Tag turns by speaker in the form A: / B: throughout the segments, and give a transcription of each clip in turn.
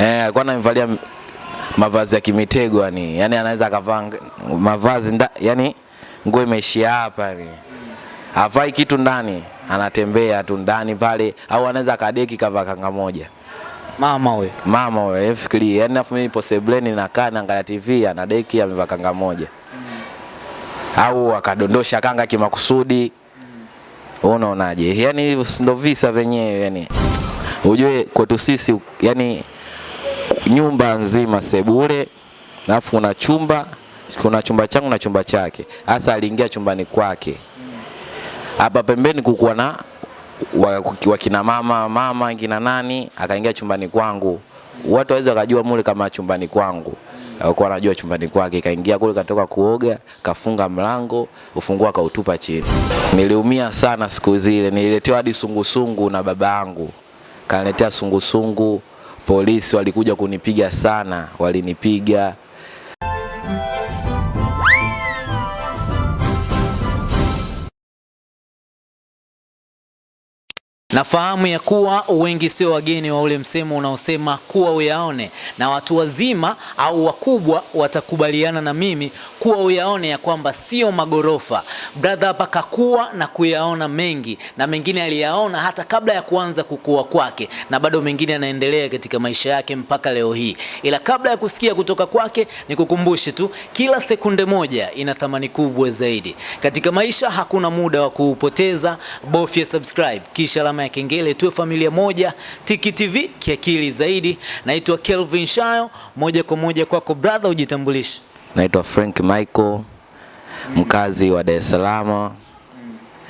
A: Eh, alikuwa ananivalia mavazi ya kimitego yani. Yaani anaweza akavaa mavazi nda, yani nguo imeishia hapa yani. Havai kitu ndani, anatembea tu ndani pale au anaweza kadeki kavaa kanga moja.
B: Mama we.
A: Mama we, fikiri, yani afu mimi nipo sebleni nakaa naangalia TV anadeki amevaa kanga moja. Au akadondosha kanga kimakusudi. Mm. unaonaje? Yaani ndio visa venyewe yani. Ujue kwetu sisi yani nyumba nzima sebule, alafu kuna chumba, kuna chumba changu na chumba chake. Hasa aliingia chumbani kwake. Hapa pembeni kukuwa na wakina mama mama kina nani, akaingia chumbani kwangu. Watu waweza wakajua mule kama chumbani kwangu. Alikuwa anajua chumbani kwake, kaingia kule, katoka kuoga, kafunga mlango, ufunguo akautupa chini. Niliumia sana siku zile, nililetewa hadi sungusungu na baba yangu, kaniletea sungusungu. Polisi walikuja kunipiga sana, walinipiga
B: Nafahamu ya kuwa wengi sio wageni wa ule msemo unaosema kuwa uyaone, na watu wazima au wakubwa watakubaliana na mimi kuwa uyaone ya kwamba sio magorofa. Brother hapa kakua na kuyaona mengi, na mengine aliyaona hata kabla ya kuanza kukua kwake, na bado mengine yanaendelea katika maisha yake mpaka leo hii. Ila kabla ya kusikia kutoka kwake, nikukumbushe tu, kila sekunde moja ina thamani kubwa zaidi katika maisha. Hakuna muda wa kuupoteza, bofya subscribe kisha alama ya kengele, tuwe familia moja. Tiki TV kiakili zaidi. Naitwa Kelvin Shayo, moja kwa moja kwako brother, ujitambulishe.
A: Naitwa Frank Michael, mkazi wa Dar es Salaam.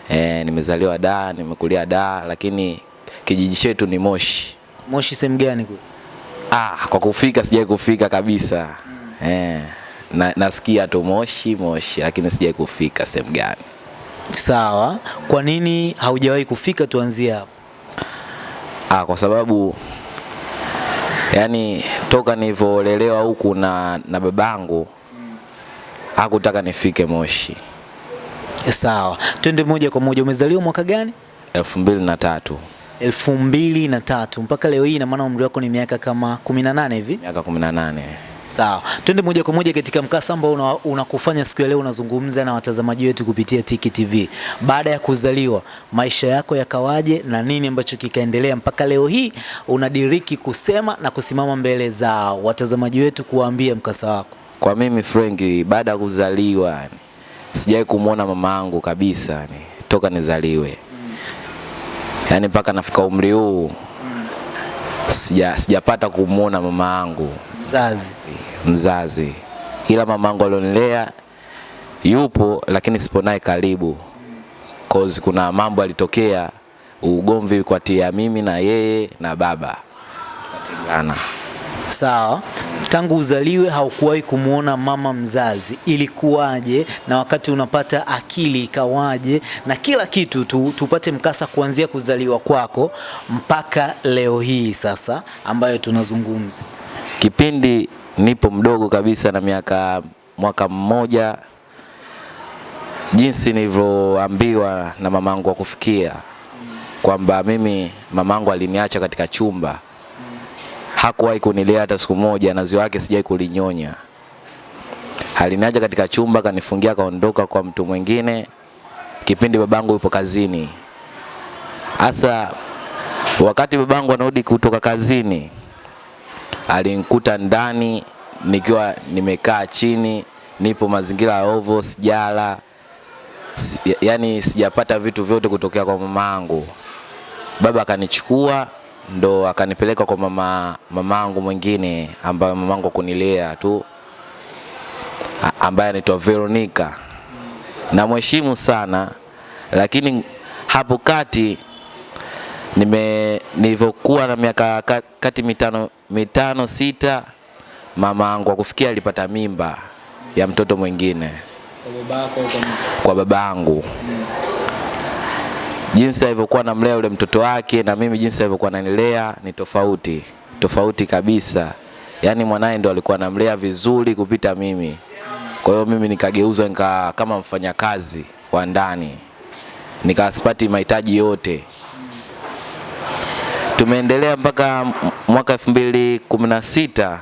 A: Eh, nimezaliwa Dar, nimekulia Dar, lakini kijiji chetu ni Moshi.
B: Moshi sehemu gani kule?
A: Ah, kwa kufika sijai kufika kabisa. Mm. Eh, na, nasikia tu Moshi Moshi, lakini sijai kufika sehemu gani.
B: Sawa, kwa nini haujawahi kufika? Tuanzie hapo.
A: Ah, kwa sababu yani toka nilivyolelewa huku na, na babangu hakutaka nifike Moshi
B: Sawa, twende moja kwa moja. Umezaliwa mwaka gani?
A: elfu mbili na tatu
B: elfu mbili na tatu mpaka leo hii, ina maana umri wako ni miaka kama 18 hivi.
A: miaka kumi na nane.
B: Sawa, twende moja kwa moja katika mkasa ambao unakufanya una- siku ya leo unazungumza na watazamaji wetu kupitia Tiki TV. Baada ya kuzaliwa, maisha yako yakawaje na nini ambacho kikaendelea mpaka leo hii unadiriki kusema na kusimama mbele za watazamaji wetu kuwaambia mkasa wako?
A: Kwa mimi Frank, baada ya kuzaliwa sijawahi kumwona mama yangu kabisa ni, toka nizaliwe Yaani mpaka nafika umri huu sija sijapata kumwona mama yangu
B: Mzazi.
A: mzazi, ila mamangu alionilea yupo, lakini sipo naye karibu cause kuna mambo alitokea ugomvi kati ya mimi na yeye na baba tukatengana.
B: Sawa, tangu uzaliwe haukuwahi kumwona mama mzazi, ilikuwaje? Na wakati unapata akili ikawaje? Na kila kitu tu, tupate mkasa kuanzia kuzaliwa kwako mpaka leo hii sasa ambayo tunazungumza.
A: Kipindi nipo mdogo kabisa na miaka mwaka mmoja, jinsi nilivyoambiwa na mamangu wa kufikia kwamba mimi mamangu aliniacha katika chumba, hakuwahi kunilea hata siku moja, na ziwa yake sijai kulinyonya. Aliniacha katika chumba, kanifungia, kaondoka kwa mtu mwingine, kipindi babangu yupo kazini. Hasa wakati babangu anarudi kutoka kazini, alinikuta ndani nikiwa nimekaa chini, nipo mazingira ya ovo, sijala, yani sijapata vitu vyote kutokea kwa mamangu. Baba akanichukua ndo akanipeleka kwa mama mamangu mwingine ambaye mamangu kunilea tu ambaye anaitwa Veronica. Namheshimu sana, lakini hapo kati nime nilivyokuwa na miaka kati mitano mitano sita, mama angu akufikia alipata mimba ya mtoto mwingine kwa baba yangu. Jinsi alivyokuwa namlea yule mtoto wake na mimi jinsi alivyokuwa nanilea ni tofauti, tofauti kabisa. Yaani mwanaye ndo alikuwa namlea vizuri kupita mimi. Kwa hiyo mimi nikageuzwa nika kama mfanyakazi wa ndani, nikasipati mahitaji yote tumeendelea mpaka mwaka 2016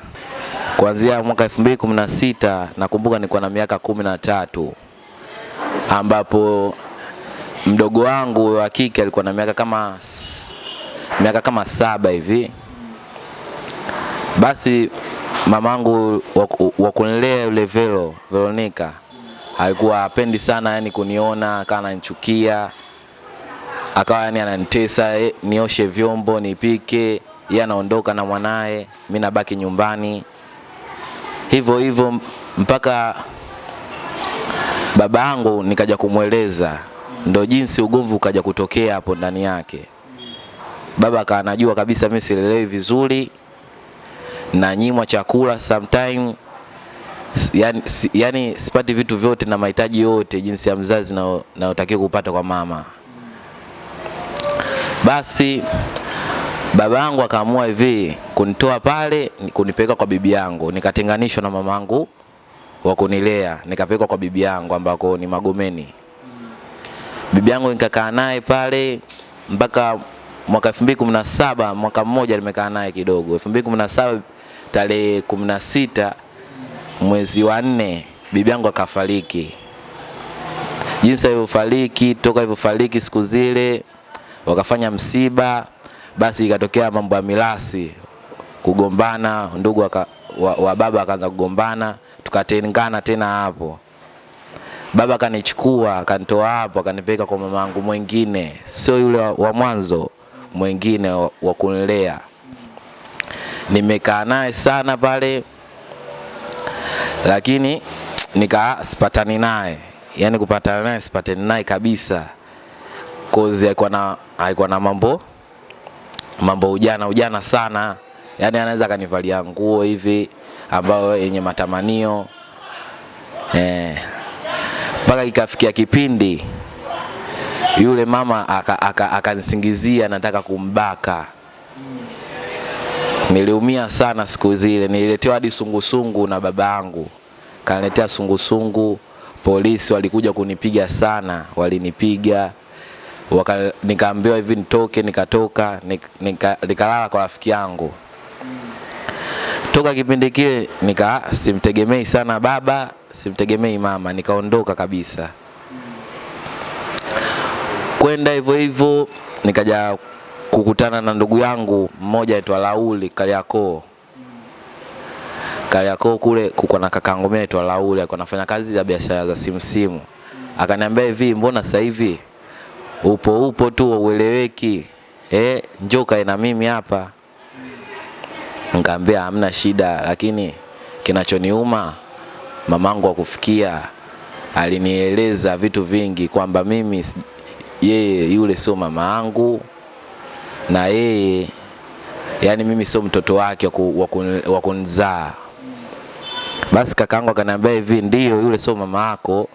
A: kuanzia mwaka 2016 nakumbuka nilikuwa na miaka kumi na tatu ambapo mdogo wangu wa kike alikuwa na miaka kama miaka kama saba hivi. Basi mamangu wa- kunilea yule Vero, Veronica alikuwa apendi sana yani kuniona, kana ananichukia, akawa yani ananitesa eh, nioshe vyombo, nipike, yeye anaondoka na mwanaye, mimi nabaki nyumbani hivyo hivyo mpaka baba yangu nikaja kumweleza, ndo jinsi ugomvi ukaja kutokea hapo ndani yake. Baba akawa anajua kabisa mimi silelewi vizuri, na nyimwa chakula sometime, yani, yani sipati vitu vyote na mahitaji yote jinsi ya mzazi na, nayotakiwa kupata kwa mama. Basi baba yangu akaamua hivi kunitoa pale kunipeka kwa bibi yangu, nikatenganishwa na mamangu wa kunilea, nikapelekwa kwa bibi yangu ambako ni Magomeni. Bibi yangu nikakaa naye pale mpaka mwaka 2017 mwaka mmoja nimekaa naye kidogo. 2017 tarehe 16 mwezi wa nne bibi yangu akafariki. Jinsi alivyofariki, toka alivyofariki siku zile wakafanya msiba, basi ikatokea mambo ya milasi, kugombana, ndugu waka, wa, wa baba akaanza kugombana, tukatengana tena hapo. Baba kanichukua akanitoa hapo akanipeleka kwa mama yangu mwingine, sio yule wa, wa mwanzo, mwingine wa, wa kunilea. Nimekaa naye sana pale, lakini nika sipatani naye, yani kupatana naye sipatani naye kabisa, cause alikuwa na alikuwa na mambo mambo ujana ujana sana, yani anaweza akanivalia nguo hivi ambayo yenye matamanio. Eh, mpaka ikafikia kipindi yule mama akanisingizia aka, aka nataka kumbaka. Niliumia sana siku zile, nililetewa hadi sungusungu na baba yangu, kaniletea sungusungu. Polisi walikuja kunipiga sana, walinipiga nikaambiwa hivi nitoke, nikatoka nikalala nika, kwa rafiki yangu. Toka kipindi kile nika simtegemei sana baba, simtegemei mama, nikaondoka kabisa. Kwenda hivyo hivyo nikaja kukutana na ndugu yangu mmoja aitwa Lauli Kariakoo. Kariakoo kule kuko na kakangu mimi aitwa Lauli, alikuwa anafanya kazi za biashara za simu simu. Akaniambia hivi, mbona sasa hivi upo upo tu ueleweki, eh, njoo kae na mimi hapa. Nikamwambia hamna shida, lakini kinachoniuma mamangu akufikia alinieleza vitu vingi kwamba mimi yeye yule sio mama yangu na yeye yani mimi sio mtoto wake wa ku- wa kun- wa kunizaa. Basi kakaangu akaniambia hivi, ndio yule sio mama yako,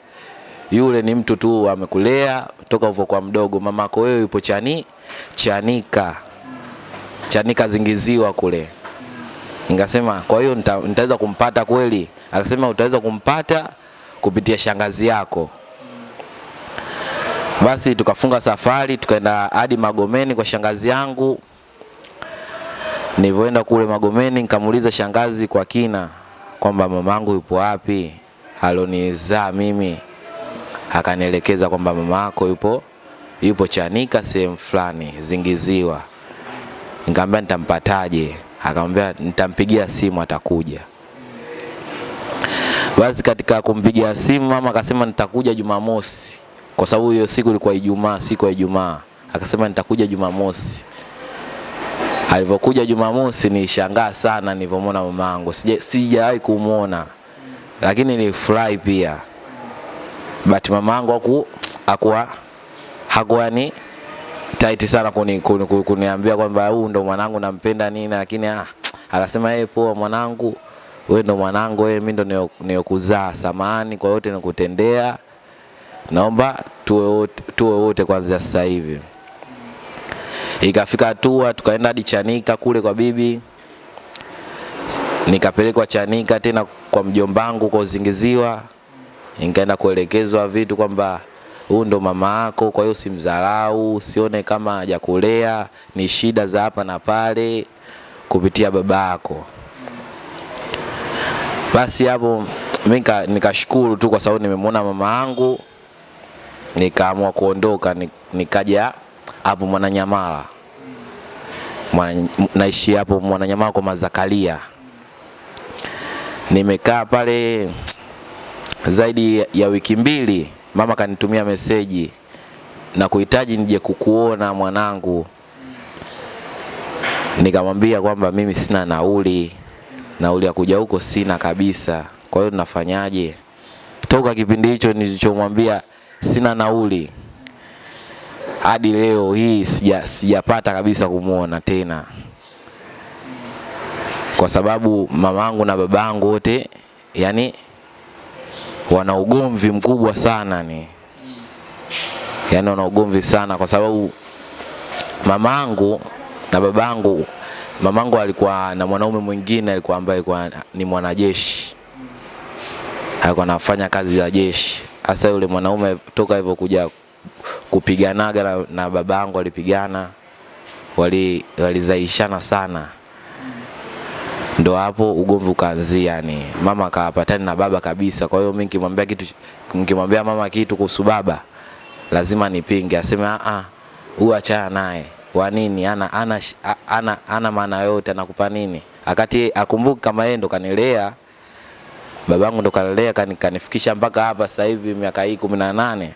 A: yule ni mtu tu amekulea toka ulivyokuwa mdogo. mamako wewe yupo chani Chanika, Chanika zingiziwa kule. Nikasema kwa hiyo nita, nitaweza kumpata kweli? Akasema utaweza kumpata kupitia shangazi yako. Basi tukafunga safari tukaenda hadi Magomeni kwa shangazi yangu. Nilivyoenda kule Magomeni nikamuuliza shangazi kwa kina kwamba mamangu yupo wapi, alonizaa mimi. Akanielekeza kwamba mama yako yupo yupo Chanika sehemu fulani Zingiziwa. Nikamwambia nitampataje? Akamwambia nitampigia simu atakuja. Basi katika kumpigia simu mama akasema nitakuja Jumamosi, kwa sababu hiyo siku ilikuwa Ijumaa, siku ya Ijumaa. Akasema nitakuja Jumamosi. Alivyokuja Jumamosi nilishangaa sana nilivyomwona mamangu, sija sijawahi kumwona, lakini nilifurahi pia. But mamangu aku akua hakuwa ni tight sana kuni, kuni, kuni, kuniambia kwamba huu ndo mwanangu nampenda nini, lakini ah, akasema yeye poa, mwanangu wewe ndo mwanangu, wewe mimi ndo niokuzaa, samani kwa yote nikutendea, naomba tuwe wote tuwe wote kuanzia sasa hivi. Ikafika hatua tukaenda hadi Chanika kule kwa bibi, nikapelekwa Chanika tena kwa mjombangu kwa Uzingiziwa, nikaenda kuelekezwa vitu kwamba huyu ndo mama yako, kwa hiyo simdharau, usione kama hajakulea, ni shida za hapa na pale kupitia baba yako. Basi hapo mimi nikashukuru tu kwa sababu nimemwona mama yangu, nikaamua kuondoka, ni- nikaja hapo Mwananyamala. Mwana, naishi hapo Mwananyamala kwa Mazakalia. Nimekaa pale zaidi ya wiki mbili, mama kanitumia meseji na kuhitaji nije kukuona mwanangu. Nikamwambia kwamba mimi sina nauli, nauli ya kuja huko sina kabisa. Kwa hiyo tunafanyaje? Toka kipindi hicho nilichomwambia sina nauli hadi leo hii sija, sijapata kabisa kumwona tena, kwa sababu mamangu na babangu wote yani wana ugomvi mkubwa sana ni. Yani wana ugomvi sana kwa sababu mamangu na babangu mamangu alikuwa na mwanaume mwingine alikuwa ambaye kwa ni mwanajeshi. Alikuwa anafanya kazi za jeshi. Hasa yule mwanaume toka hivyo kuja kupiganaga na, na babangu walipigana wali walizaishana sana ndo hapo ugomvi ukaanzia yani mama akawapatani na baba kabisa. Kwa hiyo mimi nikimwambia kitu nikimwambia mama kitu kuhusu baba lazima nipinge aseme a a huyu achana naye. Wa nini? Ana ana ana, ana, ana maana yote anakupa nini? Akati akumbuki kama yeye ndo kanilea babangu ndo kanilea kan, kanifikisha mpaka hapa sasa hivi miaka hii kumi na nane.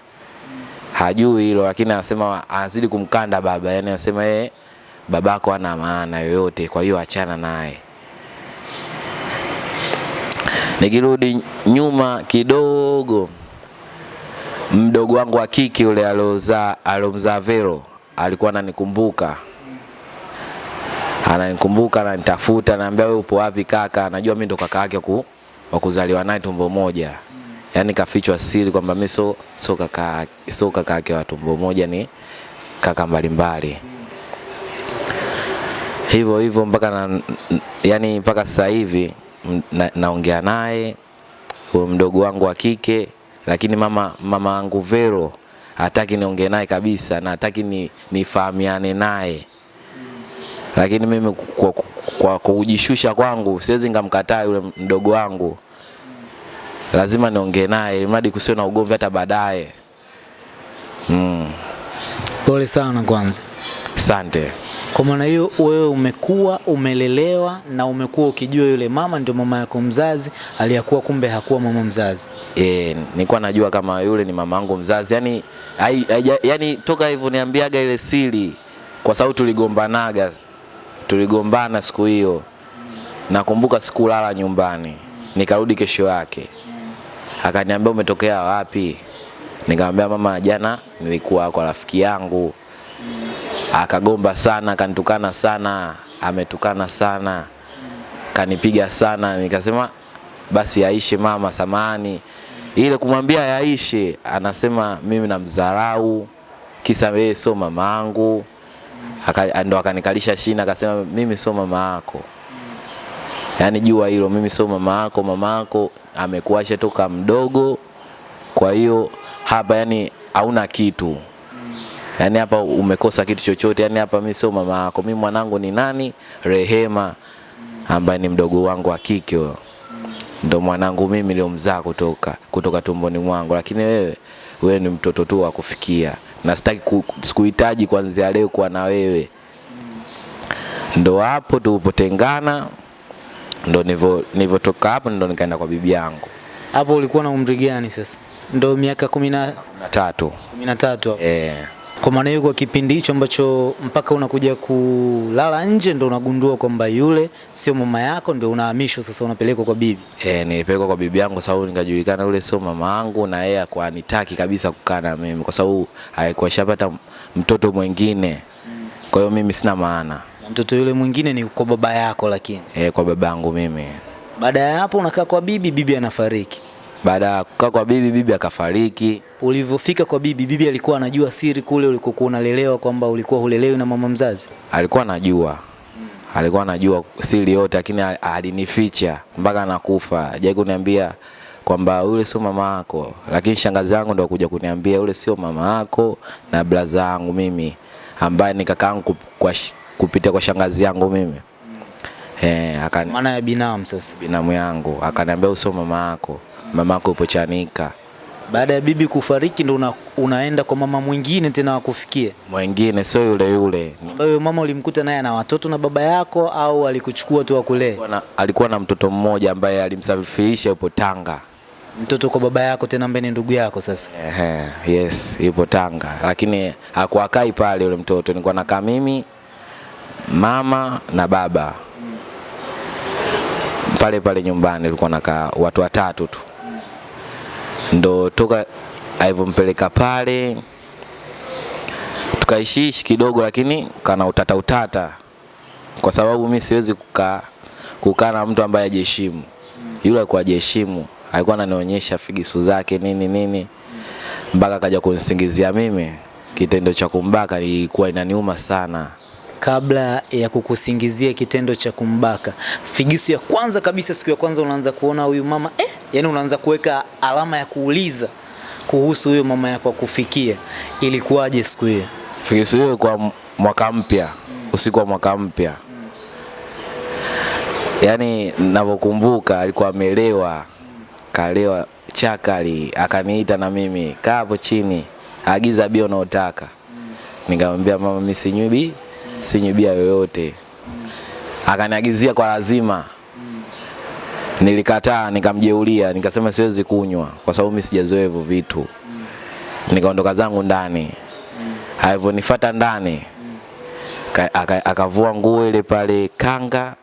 A: Hajui hilo lakini anasema anazidi kumkanda baba. Yani anasema yeye babako ana maana yoyote kwa hiyo achana naye nikirudi nyuma kidogo mdogo wangu wa kike yule aliozaa alomzaa Vero alikuwa ananikumbuka. Ananikumbuka ananitafuta ananiambia wewe upo wapi kaka? Anajua mimi ndo kaka yake wa kuzaliwa naye tumbo moja. Yani kafichwa siri kwamba mimi so so kaka so kaka yake wa tumbo moja ni kaka mbalimbali. Hivyo hivyo mpaka na, yani mpaka sasa hivi na, naongea naye huyo mdogo wangu wa kike lakini mama mama yangu Vero hataki niongee naye kabisa na hataki ni nifahamiane naye lakini mimi kwa, kwa, kwa kujishusha kwangu siwezi ngamkataa yule mdogo wangu lazima niongee naye ili mradi kusiwe na ugomvi hata baadaye mm.
B: Pole sana kwanza.
A: Asante.
B: Kwa maana hiyo wewe umekuwa umelelewa na umekuwa ukijua yule mama ndio mama yako mzazi, aliyakuwa kumbe hakuwa mama mzazi.
A: Eh, nilikuwa najua kama yule ni mama yangu mzazi. Yani, ai, ai, yani toka hivyo niambiaga ile siri kwa sababu tuligombanaga tuligombana siku hiyo. Nakumbuka sikulala nyumbani nikarudi kesho yake. Akaniambia umetokea wapi? Nikamwambia mama jana nilikuwa kwa rafiki yangu akagomba sana kanitukana sana ametukana sana kanipiga sana nikasema basi yaishe mama samani ile kumwambia yaishe anasema mimi namdharau kisa yeye sio mama yangu. Aka- ndo akanikalisha shina akasema mimi sio mama yako. Yani jua hilo mimi sio mama yako mama yako amekuasha toka mdogo kwa hiyo hapa yani hauna kitu yaani hapa umekosa kitu chochote. Yaani hapa mimi sio mama yako. Mimi mwanangu ni nani? Rehema ambaye ni mdogo wangu wa kike. Huyo ndo mwanangu mimi niliomzaa kutoka kutoka tumboni mwangu. Lakini wewe wewe ni mtoto tu wa kufikia. Na sitaki sikuhitaji kuanzia leo kuwa na wewe. Ndo hapo tulipotengana ndo nilivyo- nilivyotoka hapo ndo nikaenda kwa bibi yangu.
B: Hapo ulikuwa na umri gani sasa? Ndo miaka kumi na
A: tatu.
B: kumi na tatu hapo.
A: eh
B: Kwa maana hiyo kwa kipindi hicho ambacho mpaka unakuja kulala nje ndo unagundua kwamba yule sio mama yako, ndo unahamishwa sasa, unapelekwa kwa bibi.
A: E, nilipelekwa kwa bibi yangu kwa sababu nikajulikana yule sio mama yangu na yeye kwa nitaki kabisa kukaa na mimi kwa sababu alikuwa shapata mtoto mwingine. Kwa hiyo mimi sina maana
B: Na mtoto yule mwingine ni kwa baba yako, lakini
A: e, kwa baba yangu mimi.
B: baada ya hapo unakaa kwa bibi, bibi anafariki.
A: Baada ya kukaa kwa bibi, bibi akafariki.
B: Ulivyofika kwa bibi, bibi alikuwa anajua siri kule ulikokuwa unalelewa kwamba ulikuwa hulelewi na mama mzazi.
A: Alikuwa anajua alikuwa anajua siri yote, lakini alinificha mpaka nakufa. Hajai kuniambia kwamba yule sio mama yako, lakini shangazi yangu ndo kuja kuniambia yule sio mama yako na blaza yangu mimi ambaye ni kakaangu yangu kwa kupitia kwa shangazi yangu mimi eh, akani
B: Maana ya binamu sasa.
A: binamu yangu akaniambia usio mama yako, mama upo Chanika.
B: Baada ya bibi kufariki ndo una, unaenda kwa mama mwingine tena wakufikie.
A: Mwingine sio yule yule,
B: Ambayo mama ulimkuta naye ana watoto na baba yako au alikuchukua tu wakule
A: alikuwa na- alikuwa na mtoto mmoja ambaye alimsafirisha yupo Tanga.
B: Mtoto kwa baba yako tena ambaye ni ndugu yako sasa.
A: Ehe, yes, yupo Tanga, lakini hakuwakai pale yule mtoto, nilikuwa nakaa mimi, mama na baba pale pale nyumbani, tulikuwa nakaa watu watatu tu, ndo toka alivyompeleka pale tukaishiishi kidogo, lakini kana utata utata, kwa sababu mi siwezi kukaa kukaa na mtu ambaye hajiheshimu. Yule alikuwa hajiheshimu, alikuwa ananionyesha figisu zake nini nini, mpaka akaja kunisingizia mimi. Kitendo cha kumbaka ilikuwa inaniuma sana.
B: Kabla ya kukusingizia kitendo cha kumbaka, figisu ya kwanza kabisa, siku ya kwanza unaanza kuona huyu mama eh, yani unaanza kuweka alama ya kuuliza kuhusu huyo mama yako akufikia, ilikuwaje siku hiyo?
A: Figisu hiyo kwa mwaka mpya, usiku wa mwaka mpya, yani navyokumbuka alikuwa amelewa, kalewa chakali, akaniita na mimi kaa hapo chini, agiza bia unaotaka. Nikamwambia mama, mimi sinywi sinywi bia yoyote. Akaniagizia kwa lazima. Nilikataa, nikamjeulia, nikasema siwezi kunywa kwa sababu mimi sijazoea hivyo vitu. Nikaondoka zangu ndani. Alivyonifuata ndani ka- akavua nguo ile pale kanga,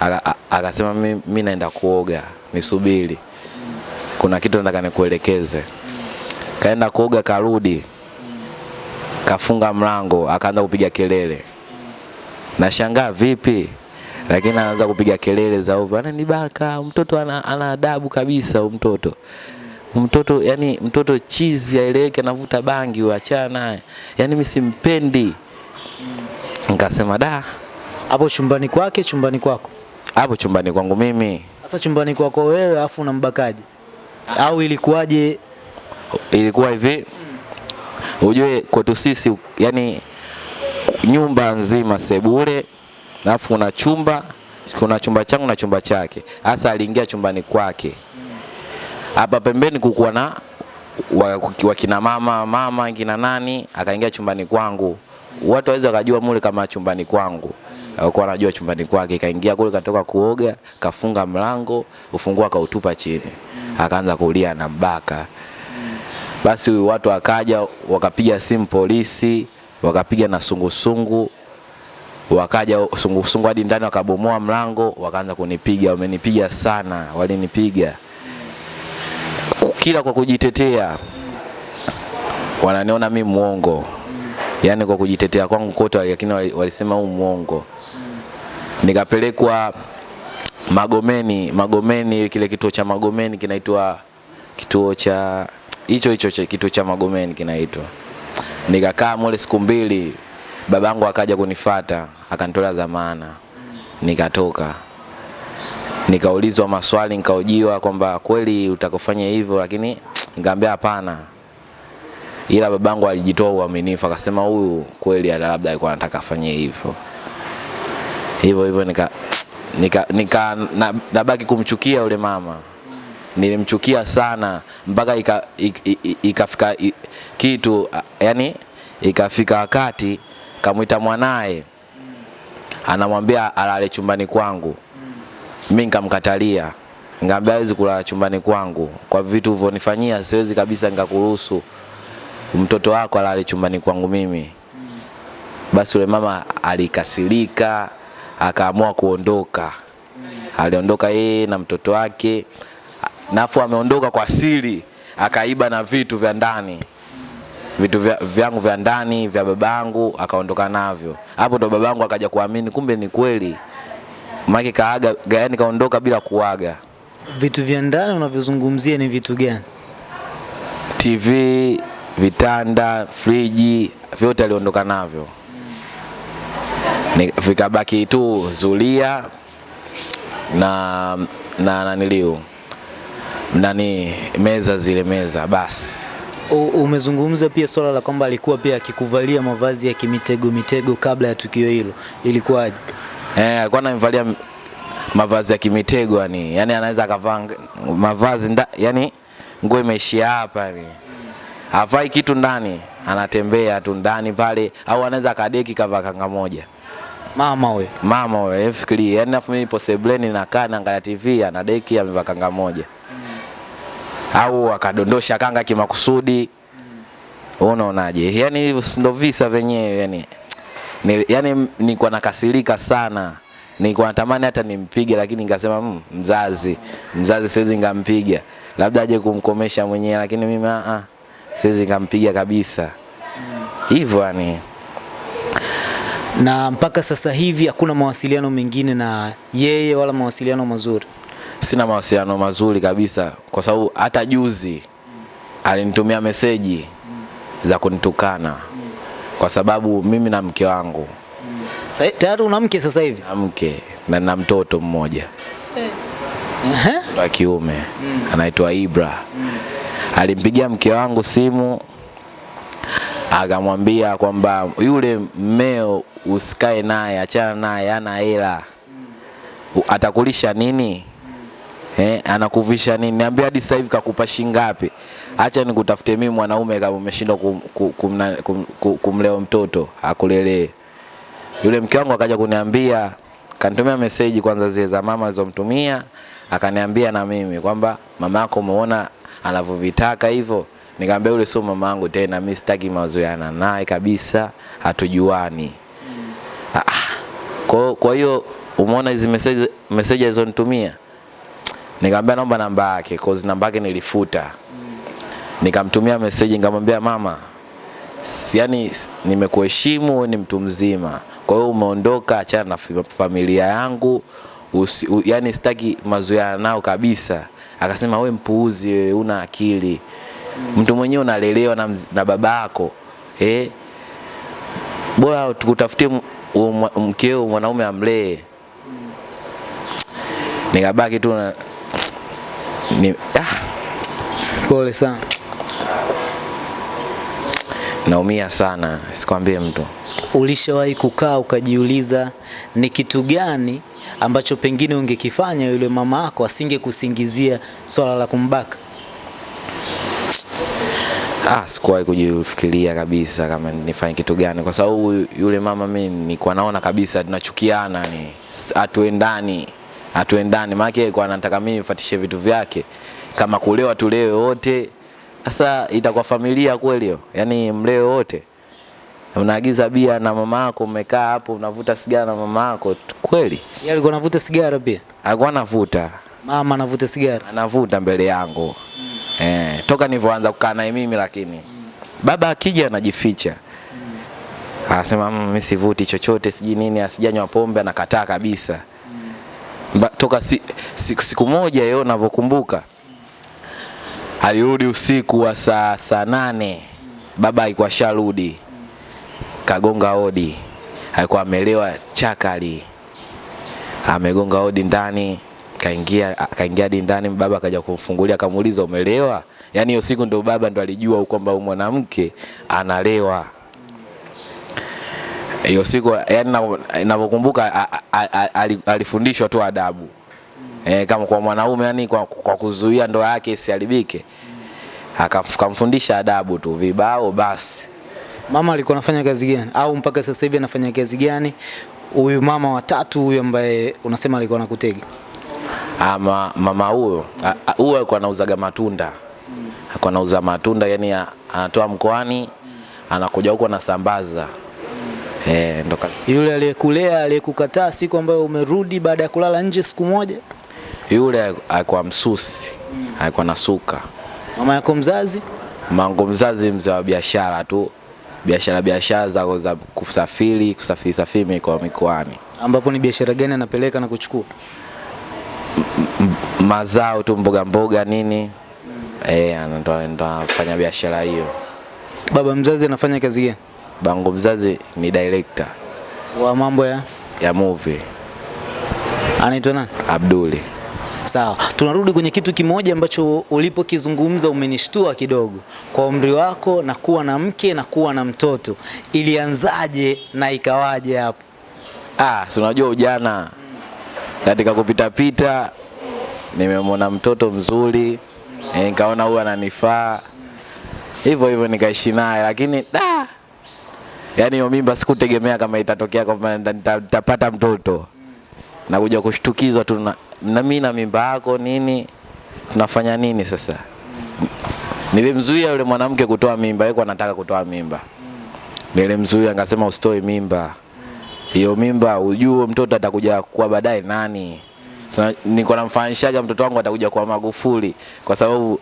A: aka- akasema "Mi- mi naenda kuoga, nisubiri, kuna kitu nataka nikuelekeze. Kaenda kuoga, karudi, kafunga mlango, akaanza kupiga kelele. Nashangaa vipi, lakini anaanza kupiga kelele za ovyo, ananibaka mtoto, ana, ana adabu kabisa mtoto mtoto yani mtoto chizi aeleweke, anavuta bangi, uachana achana naye, yani mimi simpendi. Nikasema da,
B: Hapo chumbani kwake, chumbani kwako?
A: hapo chumbani kwangu mimi
B: Sasa chumbani kwako wewe, afu unambakaje? Au ilikuwaje?
A: ilikuwa hivi, ujue kwetu sisi yani nyumba nzima sebule, alafu kuna chumba kuna chumba changu na chumba chake. Hasa aliingia chumbani kwake, hapa pembeni kukuwa na wa- wakina mama mama kina nani, akaingia chumbani kwangu. Watu waweza wakajua mule kama chumbani kwangu, alikuwa anajua chumbani kwake. Kaingia kule, katoka kuoga, kafunga mlango, ufunguo akautupa chini, akaanza kulia na mbaka. Basi watu wakaja wakapiga simu polisi, wakapiga na sungusungu, wakaja sungusungu hadi ndani, wakabomoa mlango, wakaanza kunipiga. Wamenipiga sana, walinipiga kila kwa kujitetea, wananiona mi mwongo, yaani kwa kujitetea kwangu kote, lakini walisema huu mwongo. Nikapelekwa Magomeni, Magomeni, kile kituo cha Magomeni kinaitwa kituo cha hicho hicho kitu cha Magomeni kinaitwa. Nikakaa mule siku mbili, babangu akaja kunifata akanitolea dhamana, nikatoka. Nikaulizwa maswali nikaojiwa kwamba kweli utakofanya hivyo, lakini nikamwambia hapana, ila babangu alijitoa uaminifu akasema huyu kweli labda alikuwa anataka afanye hivyo. Hivyo hivyo, nika nika, nika na, nabaki kumchukia yule mama nilimchukia sana mpaka ikafika kitu yani ikafika wakati kamwita mwanaye. Anamwambia alale chumbani kwangu. Mi nikamkatalia. Ngambia hawezi kulala chumbani kwangu. Kwa vitu ulivyonifanyia siwezi kabisa nikakuruhusu mtoto wako alale chumbani kwangu mimi. Basi yule mama alikasirika akaamua kuondoka. Aliondoka yeye na mtoto wake nafu ameondoka kwa siri akaiba na vitu vya ndani. Vitu vya, vyangu vya ndani vya babangu akaondoka navyo. Hapo ndo babangu akaja kuamini kumbe ni kweli. Maki kaaga yani kaondoka bila kuaga.
B: Vitu vya ndani unavyozungumzia ni vitu gani?
A: tv vitanda friji vyote aliondoka navyo. Ni- vikabaki tu zulia na na naniliu nani meza zile meza basi
B: U- Umezungumza pia swala la kwamba alikuwa pia akikuvalia mavazi ya kimitego mitego kabla ya tukio hilo, ilikuwaje?
A: Eh, alikuwa ananivalia mavazi ya kimitego yani, yani anaweza akavaa mavazi nda, yani nguo imeishia hapa yani. Havai kitu ndani, anatembea tu ndani pale au anaweza akadeki kavaa kanga moja.
B: Mama we.
A: Mama we, fikiria, yani afu mimi nipo sebleni nakaa naangalia TV anadeki amevaa kanga moja. Au akadondosha kanga kimakusudi. Unaonaje? Yani ndo visa venyewe yani. Ni, yani nilikuwa nakasirika sana. Nilikuwa natamani hata nimpige lakini nikasema mm, mzazi, mzazi siwezi ngampiga. Labda aje kumkomesha mwenyewe lakini mimi a a siwezi ngampiga kabisa. Hivyo yani.
B: na mpaka sasa hivi hakuna mawasiliano mengine na yeye wala mawasiliano mazuri.
A: Sina mawasiliano mazuri kabisa kwa sababu hata juzi alinitumia meseji za kunitukana kwa sababu mimi na mke wangu.
B: Tayari una mke sasa hivi?
A: na mke na na mtoto mmoja. Wa kiume. Anaitwa Ibra. Alimpigia mke wangu simu akamwambia kwamba yule mmeo usikae naye achana naye ana hela. Atakulisha nini Eh, anakuvisha nini? Niambia hadi sasa hivi kakupa shilingi ngapi? Acha nikutafute mimi mwanaume kama umeshindwa kum, kum, kum, kum, kumlea mtoto akulelee. Yule mke wangu akaja kuniambia, kanitumia meseji kwanza zile za mama alizomtumia, akaniambia na mimi kwamba mama yako umeona anavyovitaka hivyo. Nikamwambia yule sio mama yangu tena, mimi sitaki mazoeana naye kabisa, hatujuani. Ah, Kwa kwa hiyo umeona hizi message message alizonitumia? Nikamwambia naomba namba yake, cause namba yake nilifuta. Nikamtumia message nikamwambia mama, yani nimekuheshimu, ni mtu mzima. Kwa hiyo umeondoka, achana na familia yangu. Usi, u, yani sitaki mazoea nao kabisa. Akasema we mpuuzi, wewe una akili. Mtu mwenyewe unalelewa na, na babako. Eh? Bora tukutafutie mkeo mwanaume amlee. Nikabaki tu ni, ah,
B: Pole sana.
A: naumia sana, sikwambie mtu.
B: Ulishawahi kukaa ukajiuliza ni kitu gani ambacho pengine ungekifanya yule mama yako asingekusingizia swala la kumbaka?
A: Ah, sikuwahi kujifikiria kabisa kama nifanye kitu gani, kwa sababu yule mama mimi nilikuwa naona kabisa tunachukiana, ni hatuendani, hatuendani. Maana yake anataka mimi nifuatishe vitu vyake, kama kulewa tulewe wote. Sasa itakuwa familia kweli hiyo? Yaani mlewe wote, unaagiza bia na mama yako, umekaa hapo unavuta sigara na mama yako, kweli?
B: Yeye alikuwa anavuta sigara pia.
A: Alikuwa anavuta
B: Mama anavuta sigara.
A: anavuta mbele yangu mm. eh, toka nilivyoanza kukaa naye mimi, lakini mm. baba akija anajificha mm. anasema "Mm, mimi sivuti chochote sijui nini, asijanywa pombe, anakataa kabisa. Ba, toka si, si, siku moja yeye navyokumbuka alirudi usiku wa saa saa nane, baba alikuwa sharudi, kagonga odi alikuwa amelewa chakali amegonga odi ndani kaingia kaingia ndani baba akaja kumfungulia akamuuliza umelewa? Yani hiyo siku ndo baba ndo alijua kwamba mwanamke analewa hiyo siku yani na- ninavyokumbuka alifundishwa tu adabu. E, kama kwa mwanaume yani kwa, kwa kuzuia ndoa yake isiharibike. Akamfundisha adabu tu vibao basi.
B: Mama alikuwa anafanya kazi gani? Au mpaka sasa hivi anafanya kazi gani? Huyu mama watatu huyu ambaye unasema alikuwa anakutega.
A: ama mama huyo huyo alikuwa anauzaga matunda. Alikuwa anauza matunda yani anatoa mkoani anakuja huko anasambaza eh ndo kazi.
B: Yule aliyekulea aliyekukataa siku ambayo umerudi baada ya kulala nje siku moja,
A: yule alikuwa msusi alikuwa nasuka
B: mama yako mzazi?
A: Mangu mzazi mzee wa biashara tu. Biashara biashara za, za kusafiri kusafiri safiri mikoa mikoani.
B: Ambapo ni biashara gani anapeleka na kuchukua?
A: M mazao tu mboga mboga nini. Mm. eh ndo anafanya biashara hiyo.
B: Baba mzazi anafanya kazi gani?
A: Bango mzazi ni director
B: Wa mambo ya?
A: ya movie.
B: Anaitwa nani?
A: Abduli.
B: Sawa, tunarudi kwenye kitu kimoja ambacho ulipokizungumza umenishtua kidogo. Kwa umri wako na kuwa na mke na kuwa na mtoto, ilianzaje na ikawaje hapo?
A: Ah, si unajua ujana. Katika kupita pita nimemwona mtoto mzuri eh, nikaona huyu ananifaa. Hivyo hivyo nikaishi naye, lakini da, yani hiyo mimba sikutegemea kama itatokea kwamba nita- nita- nitapata mtoto na kuja kushtukizwa tu na, na mimi na mimba yako nini, tunafanya nini sasa? Nilimzuia yule mwanamke kutoa mimba, yeye anataka kutoa mimba. Nilimzuia nikasema usitoe mimba hiyo mimba ujue mtoto atakuja kuwa baadaye nani. So, niko namfanishaga mtoto wangu atakuja kuwa Magufuli kwa sababu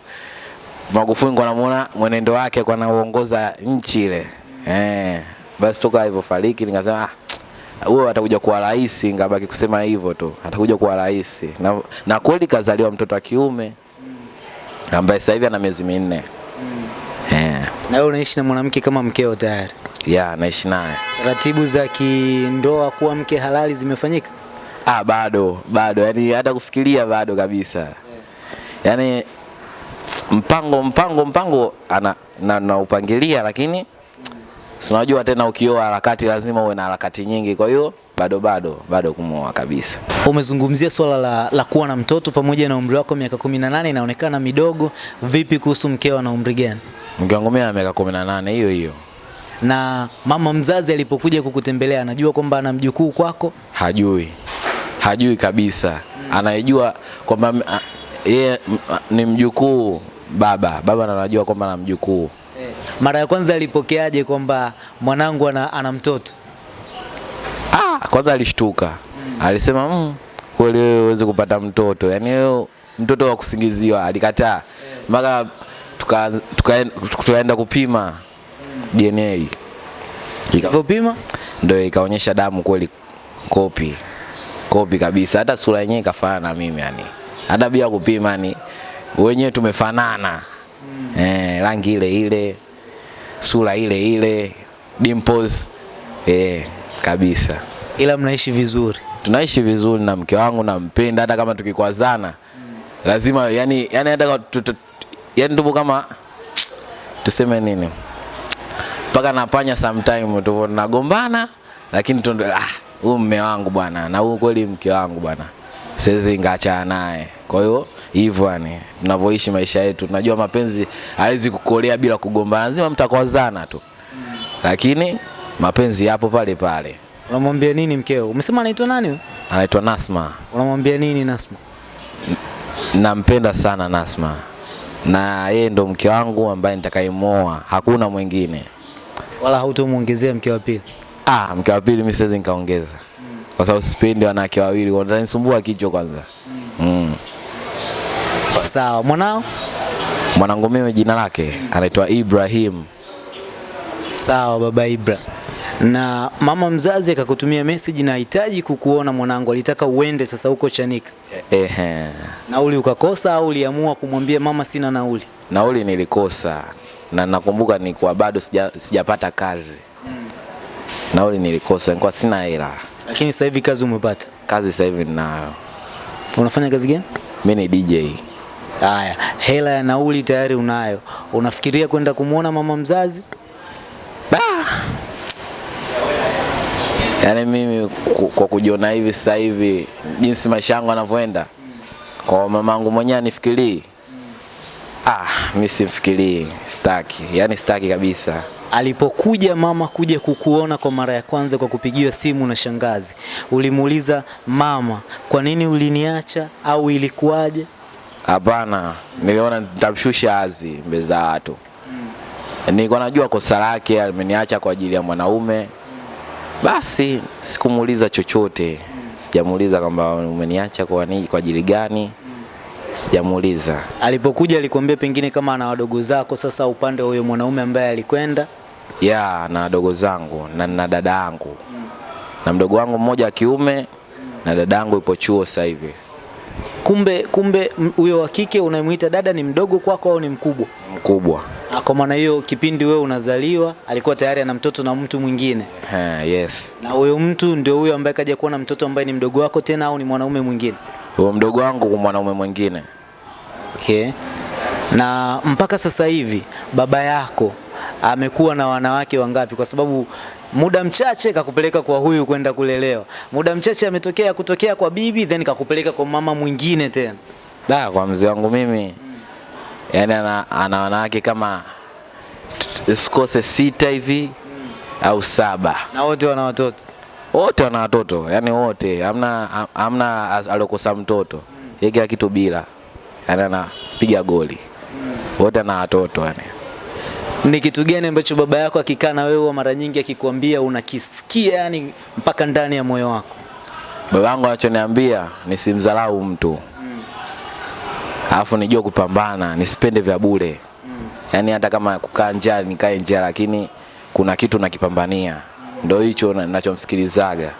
A: Magufuli kwa namuona mwenendo wake kwa naongoza nchi ile. Eh, basi toka hivyo fariki nikasema ah, huyo atakuja kuwa rais, ngabaki kusema hivyo tu. Atakuja kuwa rais. Na, na kweli kazaliwa mtoto wa kiume ambaye sasa hivi ana miezi minne. Eh,
B: Na wewe unaishi na mwanamke kama mkeo tayari?
A: ya naishi naye.
B: Taratibu za kindoa kuwa mke halali zimefanyika?
A: Ah, bado bado, yani hata kufikiria bado kabisa. Yani mpango mpango mpango ana na, na upangilia, lakini si unajua tena ukioa harakati lazima uwe na harakati nyingi, kwa hiyo bado bado bado kumoa kabisa.
B: Umezungumzia swala la, la kuwa na mtoto pamoja na umri wako miaka 18 inaonekana midogo. Vipi kuhusu mkeo na umri gani?
A: Mke wangu mimi miaka 18 hiyo hiyo,
B: Na mama mzazi alipokuja kukutembelea anajua kwamba ana mjukuu kwako?
A: hajui hajui kabisa, anayejua kwamba yeye ni mjukuu baba baba, anajua kwamba ana mjukuu
B: Mara ya kwanza alipokeaje kwamba mwanangu ana, ana mtoto?
A: Ah, kwanza alishtuka. Mm. Alisema mm, kweli wewe uweze kupata mtoto. Yaani wewe mtoto wa kusingiziwa alikataa. Mpaka tuka, tuka, tukaenda kupima DNA. Ika, ndio ikaonyesha damu kweli kopi. Kopi kabisa. Hata sura yenyewe ikafanana na mimi yani. Hata bila kupima ni wenyewe tumefanana. Mm. Eh, rangi ile ile, sura ile ile, dimples eh, kabisa.
B: Ila mnaishi vizuri.
A: tunaishi vizuri na mke wangu nampenda hata kama tukikwazana. Lazima yani yani hata yani tupo kama tuseme nini? Mpaka napanya sometime tupo tunagombana lakini tu ah huyu mume wangu bwana na huyu kweli mke wangu bwana siwezi ngaachana naye. Kwa hiyo hivyo yani tunavyoishi maisha yetu tunajua mapenzi hawezi kukolea bila kugombana lazima mtakwazana tu lakini mapenzi yapo pale pale
B: Unamwambia nini mkeo? Umesema anaitwa nani?
A: anaitwa Nasma
B: Unamwambia nini Nasma?
A: nampenda sana Nasma na yeye ndo mke wangu ambaye nitakayemoa hakuna mwingine.
B: Wala hautomwongezea mke wa pili?
A: Ah, mke wa pili mimi siwezi nikaongeza kwa sababu sipendi wanawake wawili, wananisumbua kichwa kwanza. mm. Mm.
B: Sawa, mwanao?
A: Mwanangu mimi jina lake anaitwa Ibrahim.
B: Sawa baba Ibra. Na mama mzazi akakutumia message, na hitaji kukuona mwanangu, alitaka uende sasa huko Chanika.
A: Ehe.
B: Nauli ukakosa au uliamua kumwambia mama sina nauli?
A: Nauli nilikosa na nakumbuka ni nilikuwa bado sija, sijapata kazi. Nauli nilikosa, nilikuwa sina hela.
B: Lakini sasa hivi kazi umepata.
A: Kazi sasa hivi ninayo.
B: Unafanya kazi gani?
A: Mimi ni DJ.
B: Haya, hela ya nauli tayari unayo. Unafikiria kwenda kumwona mama mzazi?
A: Yaani mimi kwa kujiona hivi sasa hivi jinsi maisha yangu yanavyoenda kwa mamangu mwenyewe anifikirii. Ah, mimi simfikirii, sitaki. Yaani sitaki kabisa.
B: Alipokuja mama kuja kukuona kwa mara ya kwanza kwa kupigiwa simu na shangazi, ulimuuliza mama, kwa nini uliniacha au ilikuwaje?
A: Hapana, niliona nitamshusha azi mbele za watu. Nilikuwa najua kosa lake, ameniacha kwa ajili ya mwanaume. Basi sikumuuliza chochote. Sijamuuliza kwamba umeniacha kwa nini, kwa ajili gani. Sijamuuliza.
B: Alipokuja alikwambia pengine kama ana wadogo zako, sasa upande wa huyo mwanaume ambaye alikwenda
A: ya na wadogo zangu na na dada yangu na mdogo wangu mmoja wa kiume na dada yangu ipo chuo sasa hivi
B: kumbe kumbe huyo wa kike unayemwita dada ni mdogo kwako au ni mkubwa?
A: mkubwa
B: Ah, Kwa maana hiyo kipindi wewe unazaliwa alikuwa tayari ana mtoto na mtu mwingine,
A: Ha, yes
B: na huyo mtu ndio huyo ambaye kaja kuwa na mtoto ambaye ni mdogo wako tena au ni mwanaume mwingine?
A: huyo mdogo wangu kwa mwanaume mwingine.
B: Okay. Na mpaka sasa hivi baba yako amekuwa na wanawake wangapi? Kwa sababu muda mchache kakupeleka kwa huyu kwenda kulelewa, muda mchache ametokea kutokea kwa bibi, then kakupeleka kwa mama mwingine tena.
A: Da, kwa mzee wangu mimi mm. yani ana, ana wanawake kama sikose sita hivi mm. au saba.
B: Na wote wana watoto.
A: Wote wana watoto, yani wote, amna hamna as- aliokosa mtoto. Yeye kila kitu bila. Yani anapiga goli. Wote ana watoto yani.
B: Ni kitu gani ambacho baba yako akikaa na wewe mara nyingi akikwambia unakisikia yani mpaka ndani ya moyo wako?
A: baba yangu anachoniambia nisimdharau mtu. Mm. Alafu nijue kupambana, nisipende vya bure. Mm. Yaani hata kama kukaa njaa nikae njaa lakini kuna kitu nakipambania. Mm. Ndio hicho na- ninachomsikilizaga.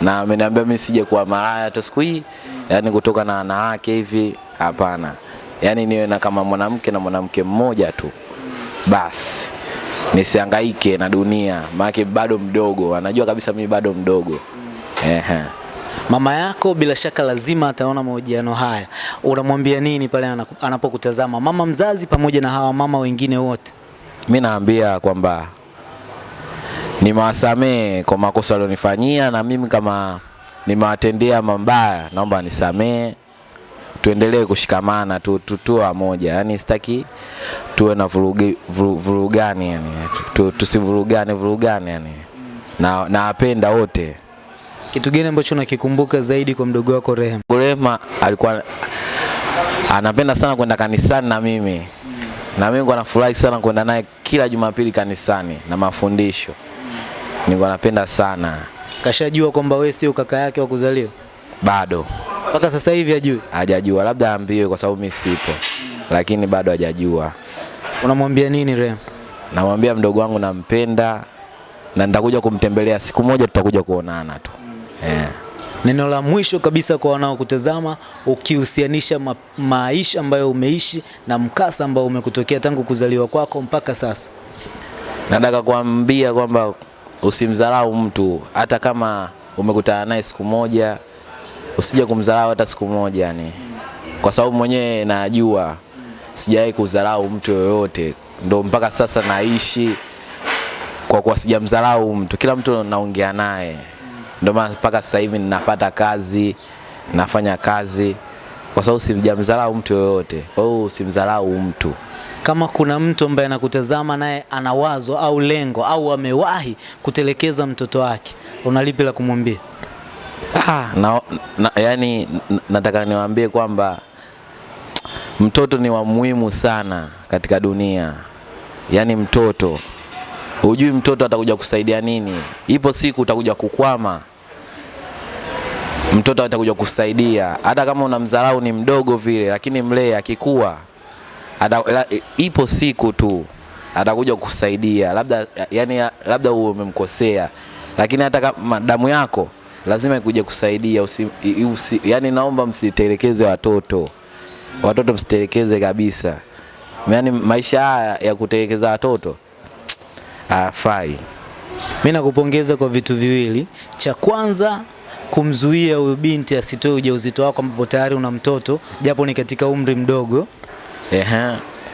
A: Na ameniambia mimi sije kuwa malaya hata siku hii. Mm. Yaani kutoka na wanawake hivi hapana. Yaani niwe na kama mwanamke na mwanamke mmoja tu. Basi nisihangaike na dunia, maana bado mdogo. Anajua kabisa mimi bado mdogo. Ehe.
B: Mama yako bila shaka lazima ataona mahojiano haya. Unamwambia nini pale anapokutazama, mama mzazi pamoja na hawa mama wengine wote?
A: Mimi naambia kwamba nimewasamee kwa makosa walionifanyia, na mimi kama nimewatendea mabaya, naomba nisamehe, tuendelee kushikamana tu, tu, tuwe wamoja. Yani sitaki tuwe na vurugi, vuru, vurugani yani, tu, tusivurugane vurugane yani, na nawapenda wote.
B: Kitu gani ambacho unakikumbuka zaidi kwa mdogo wako Rehema?
A: Rehema alikuwa anapenda sana kwenda kanisani na mimi na mimi nilikuwa nafurahi sana kwenda naye kila Jumapili kanisani na mafundisho. Nilikuwa napenda sana.
B: Kashajua kwamba wewe sio kaka yake wa kuzaliwa
A: Bado
B: mpaka sasa hivi ajui.
A: hajajua, labda aambiwe kwa sababu mimi sipo, lakini bado hajajua.
B: Unamwambia nini Rem?
A: Namwambia mdogo wangu nampenda na nitakuja kumtembelea siku moja, tutakuja kuonana tu yeah.
B: Neno la mwisho kabisa kwa wanaokutazama ukihusianisha ma maisha ambayo umeishi na mkasa ambao umekutokea tangu kuzaliwa kwako mpaka sasa.
A: Nataka kuambia kwamba usimdharau mtu hata kama umekutana naye siku moja, usije kumdharau hata siku moja yani, kwa sababu mwenyewe najua sijawahi kudharau mtu yoyote, ndo mpaka sasa naishi kwa kuwa sijamdharau mtu. Kila mtu naongea naye, ndo maana mpaka sasa hivi ninapata kazi, nafanya kazi kwa sababu sijamdharau mtu yoyote. Kwa hiyo usimdharau mtu.
B: Kama kuna mtu ambaye anakutazama naye ana wazo au lengo au amewahi kutelekeza mtoto wake, unalipi la kumwambia?
A: Ah, na, na, yani nataka niwaambie kwamba mtoto ni wa muhimu sana katika dunia. Yaani mtoto, hujui mtoto atakuja kusaidia nini. Ipo siku utakuja kukwama, mtoto atakuja kusaidia, hata kama unamdharau ni mdogo vile, lakini mlee akikua, ipo siku tu atakuja kusaidia, labda yani, labda umemkosea, lakini hata kama damu yako lazima ikuje kusaidia. Usi, usi, yani naomba msitelekeze watoto, watoto msitelekeze kabisa. Yani maisha haya ya kutelekeza watoto afai
B: Mimi nakupongeza kwa vitu viwili. Cha kwanza kumzuia huyu binti asitoe ujauzito wako ambapo tayari una mtoto japo ni katika umri mdogo.
A: Ehe.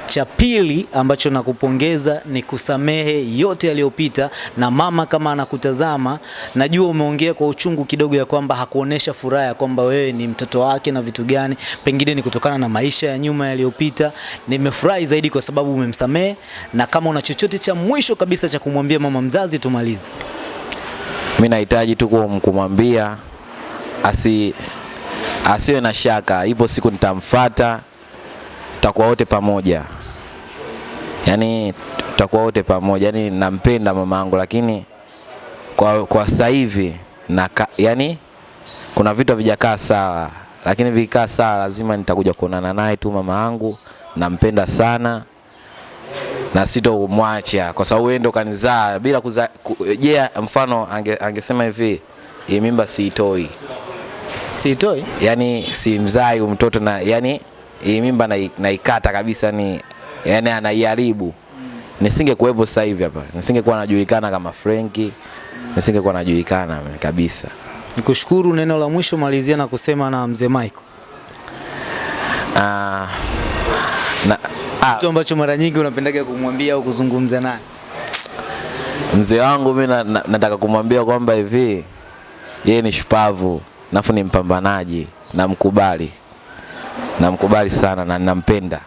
B: Cha pili ambacho nakupongeza ni kusamehe yote yaliyopita, na mama kama anakutazama, najua umeongea kwa uchungu kidogo ya kwamba hakuonesha furaha ya kwamba wewe ni mtoto wake na vitu gani, pengine ni kutokana na maisha ya nyuma yaliyopita. Nimefurahi zaidi kwa sababu umemsamehe, na kama una chochote cha mwisho kabisa cha kumwambia mama mzazi, tumalize.
A: mi nahitaji tu kum- kumwambia asi asiwe na shaka, ipo siku nitamfata, tutakuwa wote pamoja, yaani tutakuwa wote pamoja. Yani nampenda mama mamangu, lakini kwa, kwa sasa hivi na yani kuna vitu havijakaa sawa, lakini vikikaa sawa, lazima nitakuja kuonana naye tu. Mama yangu nampenda sana na sitomwacha kwa sababu yeye ndo kanizaa bila kuzaa. ku- yeah, mfano ange, angesema hivi hii mimba siitoi,
B: Siitoi
A: yani simzai mtoto na yani hii mimba na naikata kabisa, ni yani anaiharibu, nisingekuwepo sasa hivi hapa, nisingekuwa najulikana kama Frenki, nisingekuwa najulikana kabisa.
B: nikushukuru. Neno la mwisho malizia na kusema na mzee Michael.
A: Ah, na, ah,
B: Kitu ambacho mara nyingi unapendaga kumwambia au kuzungumza naye.
A: mzee wangu mimi na, na, nataka kumwambia kwamba hivi yeye ni shupavu nafu ni mpambanaji namkubali namkubali sana na nampenda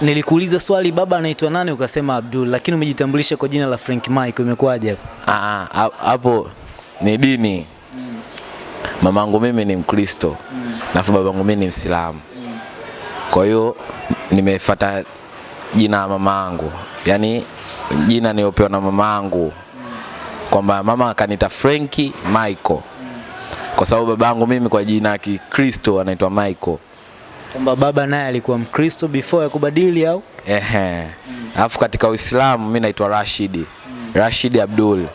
B: Nilikuuliza swali baba anaitwa nani ukasema Abdul, lakini umejitambulisha kwa jina la Frank Mike, imekuwaje hapo?
A: Ah, ah, hapo ni dini Mm. mamangu mimi ni mkristo Mm. nafu babangu mimi ni msilamu kwa hiyo nimefuata jina la mamangu yaani jina niliopewa na mamangu kwamba mama akanita Frenki Michael kwa sababu babangu mimi kwa jina ya Kikristo anaitwa Michael
B: Kwamba baba naye alikuwa Mkristo before ya kubadili au?
A: Ehe. Alafu katika Uislamu mimi naitwa rashidi rashidi Abdul.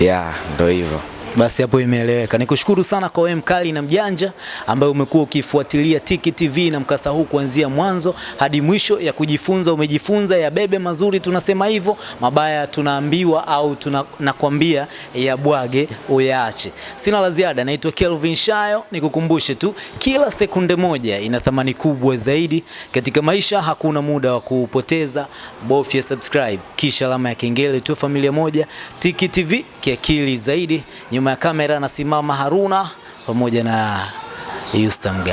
A: Ya, ndo hivyo.
B: Basi hapo imeeleweka. Nikushukuru sana kwa wewe mkali na mjanja ambaye umekuwa ukifuatilia Tiki TV na mkasa huu kuanzia mwanzo hadi mwisho ya kujifunza. Umejifunza ya bebe mazuri, tunasema hivyo, mabaya tunaambiwa au tunakwambia nakwambia ya bwage uyaache. Sina la ziada, naitwa Kelvin Shayo. Nikukumbushe tu, kila sekunde moja ina thamani kubwa zaidi katika maisha. Hakuna muda wa kupoteza, bofya subscribe kisha alama ya kengele tu, familia moja. Tiki TV kiakili zaidi. Nyuma ya kamera anasimama Haruna pamoja na Yusta Guy.